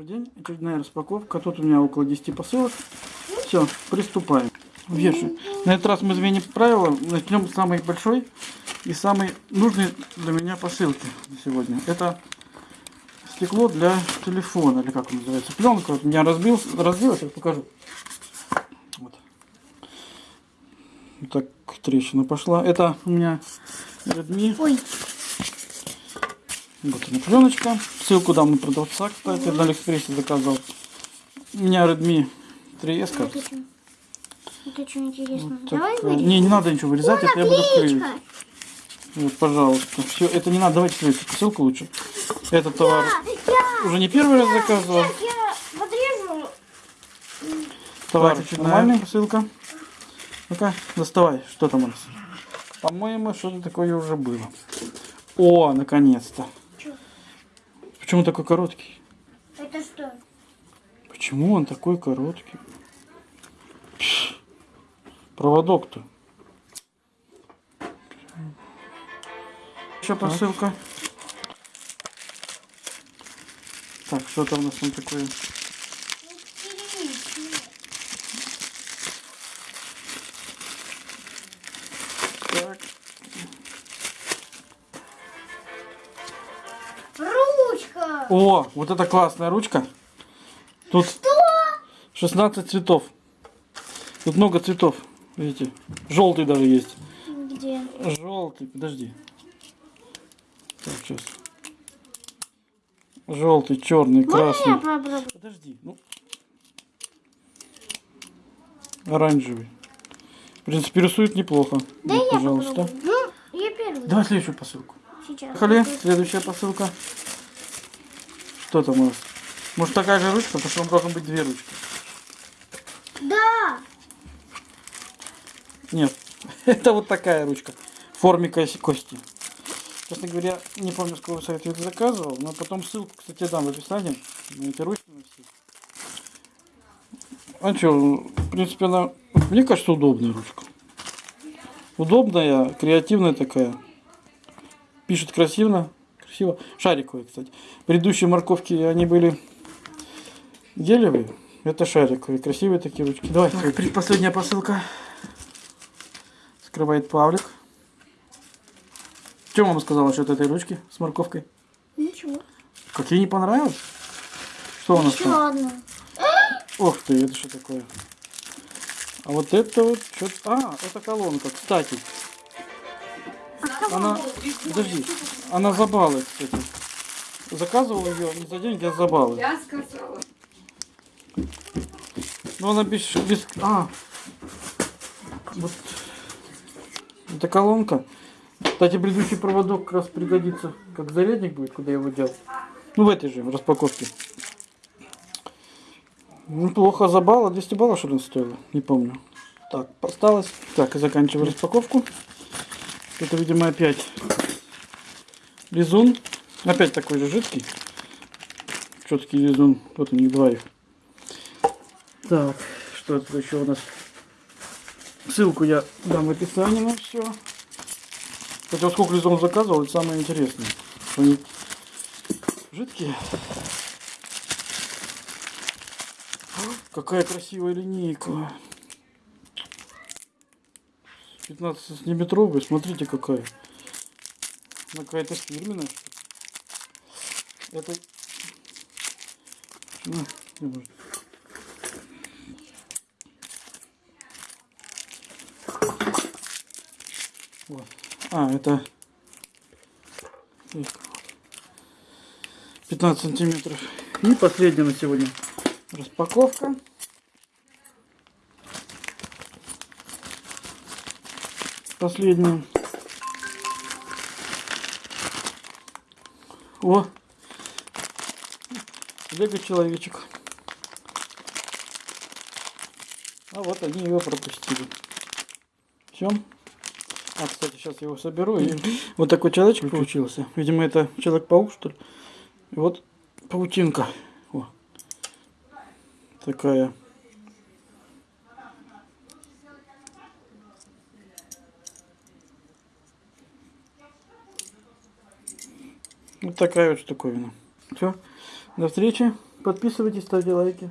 Добрый день, очередная распаковка. Тут у меня около 10 посылок. Все, приступаем. Вешаю. На этот раз мы изменим правила. Начнем с самой большой и самой нужной для меня посылки сегодня. Это стекло для телефона, или как он называется. Пленка. Вот у меня разбил, разбилась, я покажу. Вот. Вот так трещина пошла. Это у меня Redmi. Ой, Вот она пленочка. Ссылку дам на продавца, кстати, на Алиэкспрессе заказал. У меня Redmi 3S. вот это. Это что интересно. Вот Давай такая. вырежем. Не, не надо ничего вырезать, это я буду клеить. Вот, пожалуйста. Все, это не надо, давайте следующую посылку лучше. Этот товар Я, уже не первый раз заказывал. я подрежу. Товар нормальная посылка. Ну-ка, доставай, что там у нас? По-моему, что-то такое уже было. О, наконец-то. Почему такой короткий? Это что? Почему он такой короткий? Проводок-то. Еще посылка. Так, что там у нас там такое? О, вот это классная ручка. Тут 16 цветов. Тут много цветов. Видите? Желтый даже есть. Где? Желтый, подожди. Так, сейчас. Желтый, черный, красный. Подожди, ну. Оранжевый. В принципе, рисует неплохо. Да Вот, я пожалуйста. попробую. Ну, я первый. Давай следующую посылку. Сейчас. Поехали. Следующая посылка. Что там у нас? Может такая же ручка, потому что там должно быть две ручки. Да. Нет, это вот такая ручка в форме кос- кости. Честно говоря, не помню, с какого сайта я это заказывал, но потом ссылку, кстати, дам в описании на эти ручки на все. А что, в принципе, она, мне кажется, удобная ручка. Удобная, креативная такая. Пишет красиво, красиво. Шариковые, кстати. Предыдущие морковки, они были гелевые. Это шариковые, красивые такие ручки. Давай, предпоследняя посылка. Скрывает Павлик. Что мама сказала насчет этой ручки с морковкой? Ничего. Как ей не понравилось? Что у нас Еще там? одну. Ох ты, это что такое? А вот это вот что А, это колонка, кстати. Она, подожди, она за баллы, кстати. Заказывал ее не за деньги, а за баллы. Я сказала. Но она без, без... А, вот. Это колонка. Кстати, предыдущий проводок как раз пригодится, как зарядник будет, куда я его дел. Ну, в этой же распаковке. Неплохо за балла. 200 баллов, что ли, стоило? Не помню. Так, осталось. Так, и заканчиваю распаковку. Это, видимо, опять лизун. Опять такой же жидкий. Четкий лизун. Вот у них два их. Так, что тут еще у нас? Ссылку я дам в описании на все. Хотя вот сколько лизун заказывал, это самое интересное. Они жидкие. Какая красивая линейка. 15 сантиметровая, смотрите какая. Она какая-то фирменная. Это... Может. Вот. А, это 15 сантиметров. И последняя на сегодня распаковка. Последняя. О! Лего человечек. А вот они его пропустили. Все. А, кстати, сейчас я его соберу. И вот такой человечек получился. Видимо, это Человек-паук, что ли. И вот паутинка. О. Такая. Вот такая вот штуковина. Все. До встречи. Подписывайтесь, ставьте лайки.